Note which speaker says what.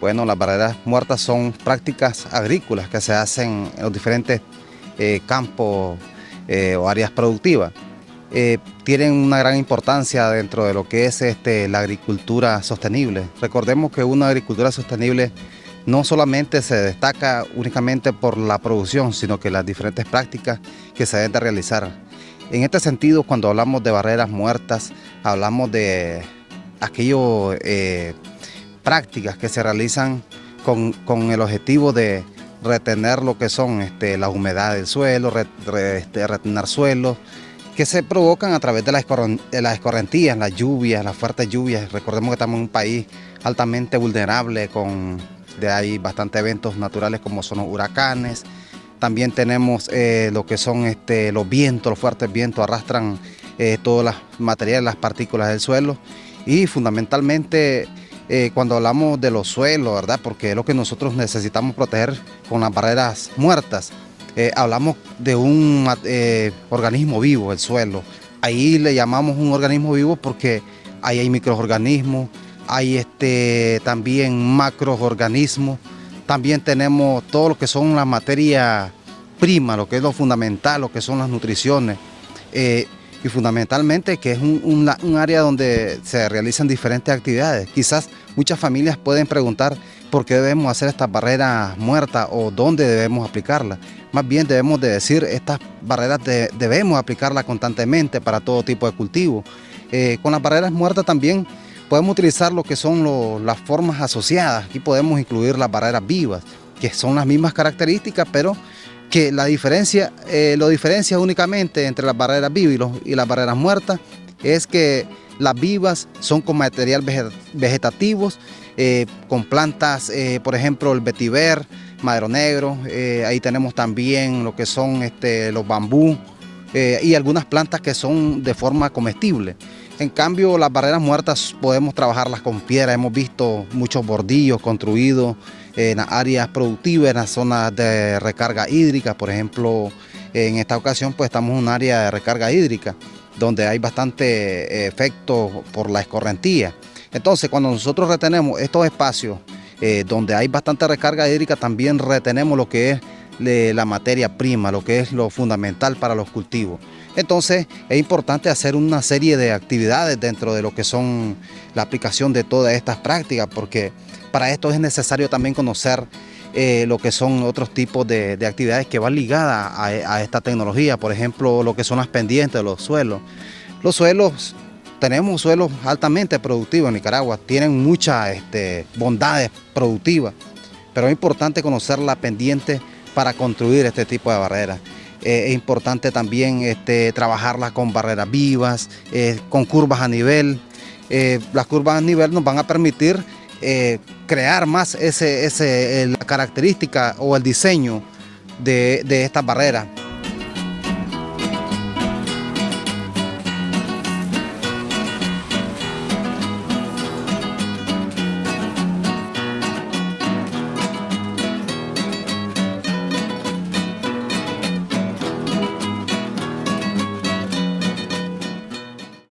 Speaker 1: Bueno, las barreras muertas son prácticas agrícolas que se hacen en los diferentes eh, campos eh, o áreas productivas. Eh, tienen una gran importancia dentro de lo que es este, la agricultura sostenible. Recordemos que una agricultura sostenible no solamente se destaca únicamente por la producción, sino que las diferentes prácticas que se deben de realizar. En este sentido, cuando hablamos de barreras muertas, hablamos de aquellos prácticas que se realizan con, el objetivo de retener lo que son este, la humedad del suelo, este, retener suelos, que se provocan a través de las, escorrentías, las lluvias, las fuertes lluvias. Recordemos que estamos en un país altamente vulnerable, con de ahí bastantes eventos naturales como son los huracanes. También tenemos eh, lo que son este, los vientos, los fuertes vientos arrastran eh, todas las materiales, las partículas del suelo y fundamentalmente eh, cuando hablamos de los suelos, ¿verdad? Porque es lo que nosotros necesitamos proteger con las barreras muertas. Eh, hablamos de un eh, organismo vivo, el suelo. Ahí le llamamos un organismo vivo porque ahí hay microorganismos, hay este, también macroorganismos, también tenemos todo lo que son las materias primas, lo que es lo fundamental, lo que son las nutriciones y fundamentalmente que es un, área donde se realizan diferentes actividades. Quizás muchas familias pueden preguntar por qué debemos hacer estas barreras muertas o dónde debemos aplicarlas. Más bien debemos de decir, estas barreras debemos aplicarlas constantemente para todo tipo de cultivo. Eh, con las barreras muertas también podemos utilizar lo que son las formas asociadas. Aquí podemos incluir las barreras vivas, que son las mismas características, pero que la diferencia, eh, lo diferencia únicamente entre las barreras vivas y, las barreras muertas es que las vivas son con material vegetativos, eh, con plantas, eh, por ejemplo, el vetiver, madero negro, ahí tenemos también lo que son este, los bambú y algunas plantas que son de forma comestible. En cambio, las barreras muertas podemos trabajarlas con piedra, hemos visto muchos bordillos construidos en áreas productivas, en las zonas de recarga hídrica, por ejemplo, en esta ocasión pues estamos en un área de recarga hídrica donde hay bastante eh, efecto por la escorrentía. Entonces cuando nosotros retenemos estos espacios eh, donde hay bastante recarga hídrica también retenemos lo que es la materia prima, lo que es lo fundamental para los cultivos. Entonces es importante hacer una serie de actividades dentro de lo que son la aplicación de todas estas prácticas porque para esto es necesario también conocer eh, lo que son otros tipos de, actividades que van ligadas a, esta tecnología, por ejemplo, lo que son las pendientes los suelos. Los suelos, tenemos suelos altamente productivos en Nicaragua, tienen muchas este, bondades productivas, pero es importante conocer la pendiente para construir este tipo de barreras. Eh, es importante también este, trabajarlas con barreras vivas, eh, con curvas a nivel. las curvas a nivel nos van a permitir eh, crear más ese, ese, la característica o el diseño de, de estas barreras.